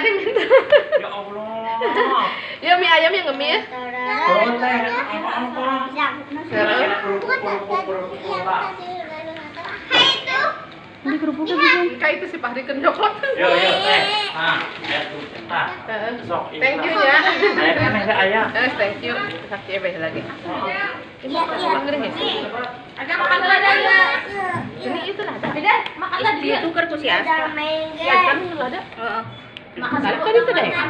ada yang minta. Ya Allah. Ya mie ayam yang ngemis. Ini kerupuknya bisa. kayak itu si Fahri kenyokot. Yo yo teh. Nah, ya. Sok ini. Thank you ya. Kan ada ayah. Eh, thank you. Kasih ya lagi. Ini makan. Agak makan lagi. Ini itu lah. Beda, makan tukar tuh si Aska. Ya kan lu ada. Heeh. Makan kan itu deh.